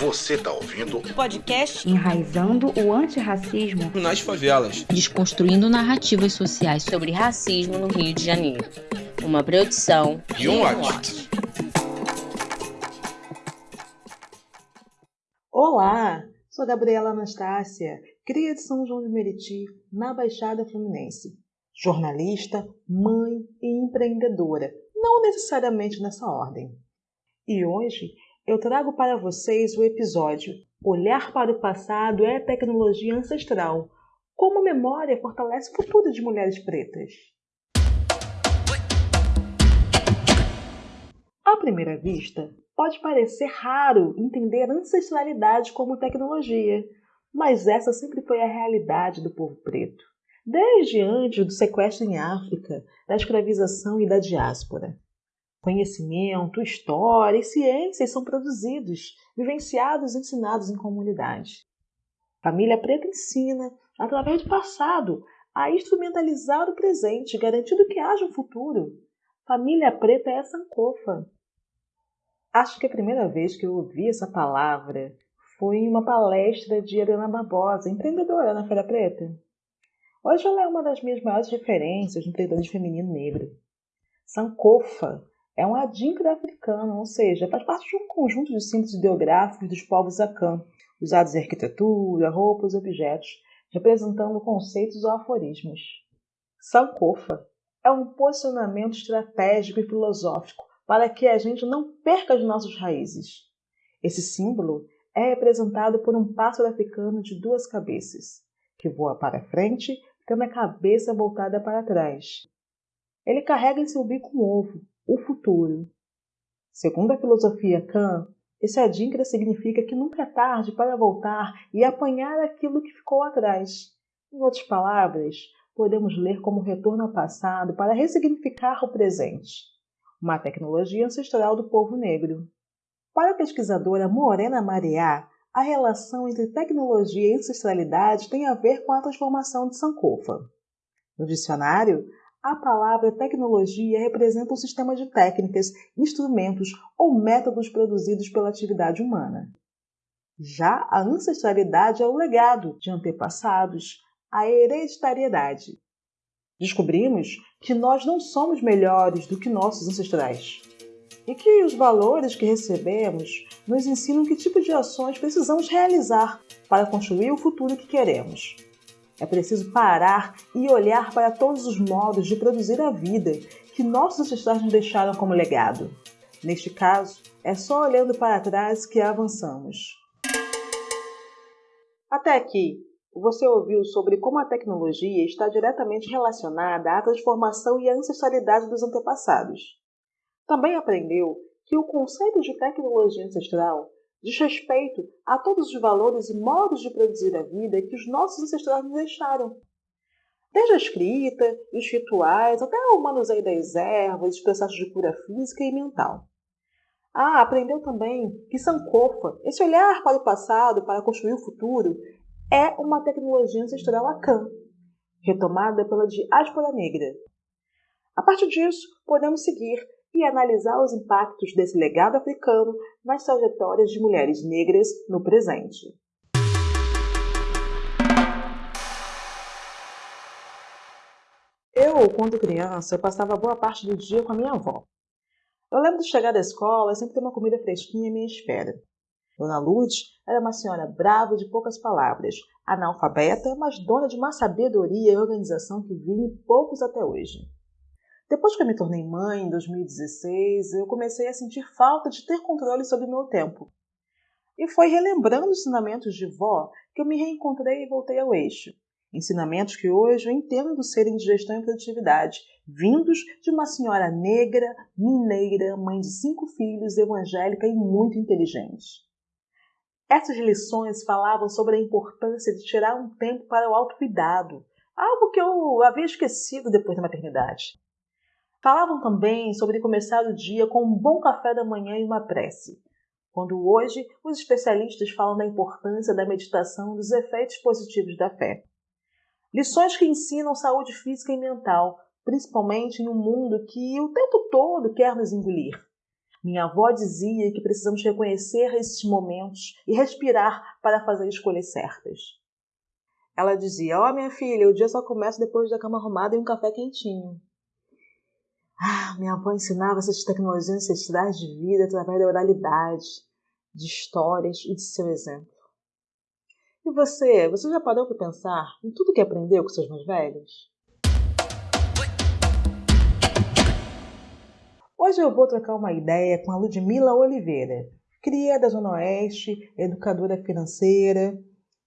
Você está ouvindo o podcast Enraizando o Antirracismo nas Favelas, desconstruindo narrativas sociais sobre racismo no Rio de Janeiro. Uma produção e um Watch. Olá, sou Gabriela Anastácia, cria de São João de Meriti, na Baixada Fluminense. Jornalista, mãe e empreendedora, não necessariamente nessa ordem. E hoje eu trago para vocês o episódio Olhar para o passado é tecnologia ancestral. Como a memória fortalece o futuro de mulheres pretas. À primeira vista, pode parecer raro entender ancestralidade como tecnologia, mas essa sempre foi a realidade do povo preto, desde antes do sequestro em África, da escravização e da diáspora. Conhecimento, história e ciências são produzidos, vivenciados e ensinados em comunidade. Família Preta ensina, através do passado, a instrumentalizar o presente, garantindo que haja um futuro. Família Preta é a Sankofa. Acho que a primeira vez que eu ouvi essa palavra foi em uma palestra de Helena Barbosa, empreendedora na Feira Preta. Hoje ela é uma das minhas maiores referências no empreendedorismo feminino negro. Sankofa é um adíncro africano, ou seja, faz parte de um conjunto de símbolos ideográficos dos povos Akan, usados em arquitetura, roupas e objetos, representando conceitos ou aforismos. Sankofa é um posicionamento estratégico e filosófico para que a gente não perca as nossas raízes. Esse símbolo é representado por um pássaro africano de duas cabeças, que voa para frente, tendo a cabeça voltada para trás. Ele carrega em seu bico um ovo, o futuro. Segundo a filosofia Kant, esse adinkra significa que nunca é tarde para voltar e apanhar aquilo que ficou atrás. Em outras palavras, podemos ler como retorno ao passado para ressignificar o presente, uma tecnologia ancestral do povo negro. Para a pesquisadora Morena Mariá, a relação entre tecnologia e ancestralidade tem a ver com a transformação de Sankofa. No dicionário, a palavra tecnologia representa um sistema de técnicas, instrumentos ou métodos produzidos pela atividade humana. Já a ancestralidade é o legado de antepassados, a hereditariedade. Descobrimos que nós não somos melhores do que nossos ancestrais e que os valores que recebemos nos ensinam que tipo de ações precisamos realizar para construir o futuro que queremos. É preciso parar e olhar para todos os modos de produzir a vida que nossos ancestrais nos deixaram como legado. Neste caso, é só olhando para trás que avançamos. Até aqui, você ouviu sobre como a tecnologia está diretamente relacionada à transformação e à ancestralidade dos antepassados. Também aprendeu que o conceito de tecnologia ancestral diz respeito a todos os valores e modos de produzir a vida que os nossos ancestrais nos deixaram. Desde a escrita, os rituais, até o manuseio das ervas, os processos de cura física e mental. Ah, aprendeu também que Sankofa, esse olhar para o passado para construir o futuro, é uma tecnologia ancestral Akan, retomada pela diáspora negra. A partir disso, podemos seguir e analisar os impactos desse legado africano nas trajetórias de mulheres negras no presente. Eu, quando criança, passava boa parte do dia com a minha avó. Eu lembro de chegar da escola e sempre ter uma comida fresquinha à minha espera. Dona Lourdes era uma senhora brava e de poucas palavras, analfabeta, mas dona de uma sabedoria e organização que vi poucos até hoje. Depois que eu me tornei mãe, em 2016, eu comecei a sentir falta de ter controle sobre meu tempo. E foi relembrando os ensinamentos de vó que eu me reencontrei e voltei ao eixo. Ensinamentos que hoje eu entendo serem de gestão e produtividade, vindos de uma senhora negra, mineira, mãe de cinco filhos, evangélica e muito inteligente. Essas lições falavam sobre a importância de tirar um tempo para o autocuidado, algo que eu havia esquecido depois da maternidade. Falavam também sobre começar o dia com um bom café da manhã e uma prece, quando hoje os especialistas falam da importância da meditação e dos efeitos positivos da fé. Lições que ensinam saúde física e mental, principalmente em um mundo que o tempo todo quer nos engolir. Minha avó dizia que precisamos reconhecer esses momentos e respirar para fazer escolhas certas. Ela dizia: Ó, oh, minha filha, o dia só começa depois da cama arrumada e um café quentinho. Ah, minha avó ensinava essas tecnologias ancestrais de vida através da oralidade, de histórias e de seu exemplo. E você, você já parou para pensar em tudo que aprendeu com seus mais velhos? Hoje eu vou trocar uma ideia com a Ludmila Oliveira, cria da Zona Oeste, educadora financeira.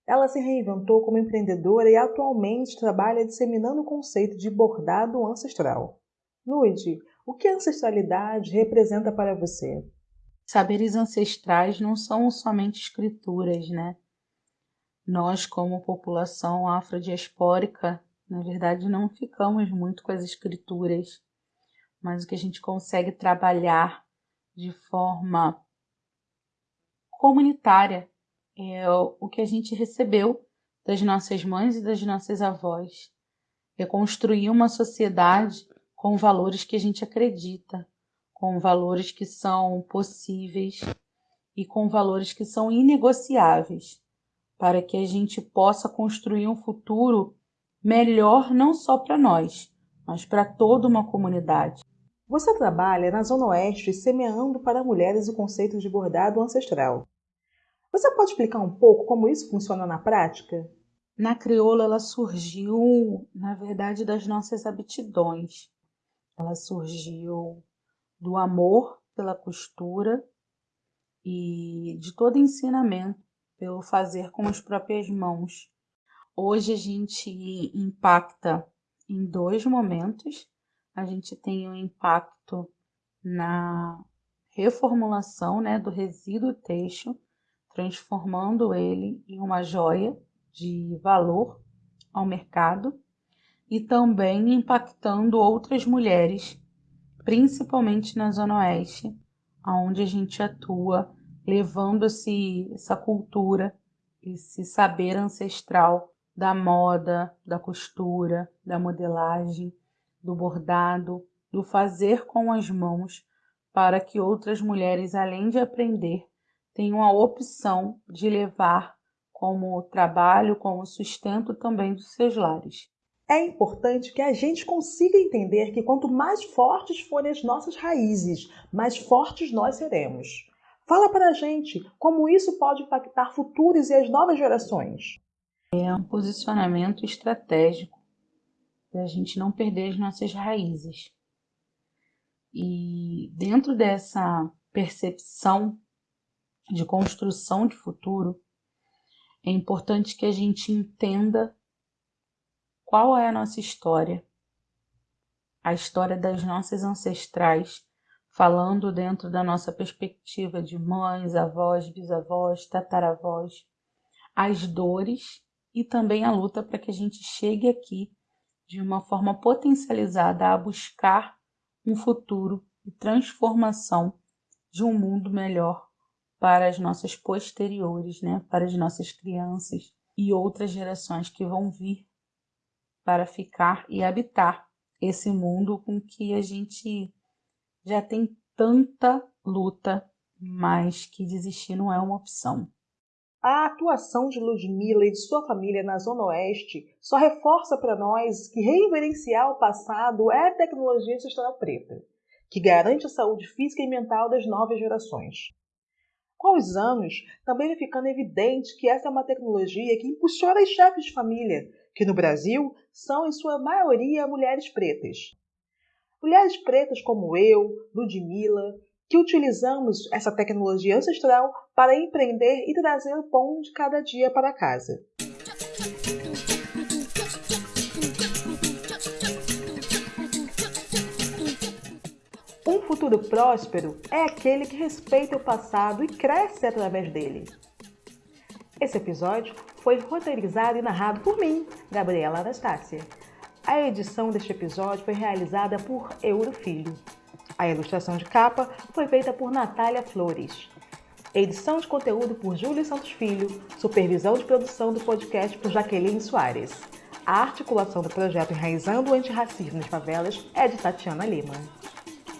Ela se reinventou como empreendedora e atualmente trabalha disseminando o conceito de bordado ancestral. Lud, o que a ancestralidade representa para você? Saberes ancestrais não são somente escrituras, né? Nós, como população afrodiaspórica, na verdade não ficamos muito com as escrituras mas o que a gente consegue trabalhar de forma comunitária é o que a gente recebeu das nossas mães e das nossas avós. É construir uma sociedade com valores que a gente acredita, com valores que são possíveis e com valores que são inegociáveis, para que a gente possa construir um futuro melhor não só para nós, mas para toda uma comunidade. Você trabalha na Zona Oeste semeando para mulheres o conceito de bordado ancestral. Você pode explicar um pouco como isso funciona na prática? Na crioula, ela surgiu, na verdade, das nossas aptidões. Ela surgiu do amor pela costura e de todo ensinamento pelo fazer com as próprias mãos. Hoje a gente impacta em dois momentos a gente tem um impacto na reformulação né, do resíduo têxtil, transformando ele em uma joia de valor ao mercado e também impactando outras mulheres, principalmente na Zona Oeste, onde a gente atua, levando essa cultura, esse saber ancestral da moda, da costura, da modelagem do bordado, do fazer com as mãos, para que outras mulheres, além de aprender, tenham a opção de levar como trabalho, como sustento também dos seus lares. É importante que a gente consiga entender que quanto mais fortes forem as nossas raízes, mais fortes nós seremos. Fala para a gente como isso pode impactar futuros e as novas gerações. É um posicionamento estratégico para a gente não perder as nossas raízes. E dentro dessa percepção de construção de futuro, é importante que a gente entenda qual é a nossa história, a história das nossas ancestrais, falando dentro da nossa perspectiva de mães, avós, bisavós, tataravós, as dores e também a luta para que a gente chegue aqui de uma forma potencializada a buscar um futuro e transformação de um mundo melhor para as nossas posteriores, né? para as nossas crianças e outras gerações que vão vir para ficar e habitar esse mundo com que a gente já tem tanta luta, mas que desistir não é uma opção. A atuação de Ludmilla e de sua família na Zona Oeste só reforça para nós que reverenciar o passado é tecnologia ancestral preta, que garante a saúde física e mental das novas gerações. Com os anos, também vai ficando evidente que essa é uma tecnologia que impulsiona as chefes de família, que no Brasil são em sua maioria mulheres pretas. Mulheres pretas como eu, Ludmilla, que utilizamos essa tecnologia ancestral para empreender e trazer o pão de cada dia para casa. Um futuro próspero é aquele que respeita o passado e cresce através dele. Esse episódio foi roteirizado e narrado por mim, Gabriela Anastácia. A edição deste episódio foi realizada por Euro Filho. A ilustração de capa foi feita por Natália Flores. Edição de conteúdo por Júlio Santos Filho. Supervisão de produção do podcast por Jaqueline Soares. A articulação do projeto Enraizando o Antirracismo nas Favelas é de Tatiana Lima.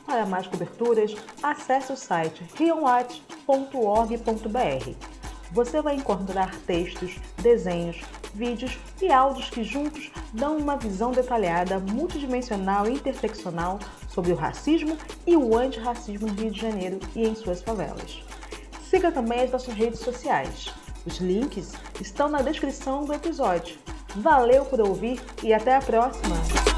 Para mais coberturas, acesse o site rionwatch.org.br. Você vai encontrar textos, desenhos, vídeos e áudios que juntos dão uma visão detalhada, multidimensional e interseccional sobre o racismo e o antirracismo no Rio de Janeiro e em suas favelas. Siga também as nossas redes sociais. Os links estão na descrição do episódio. Valeu por ouvir e até a próxima!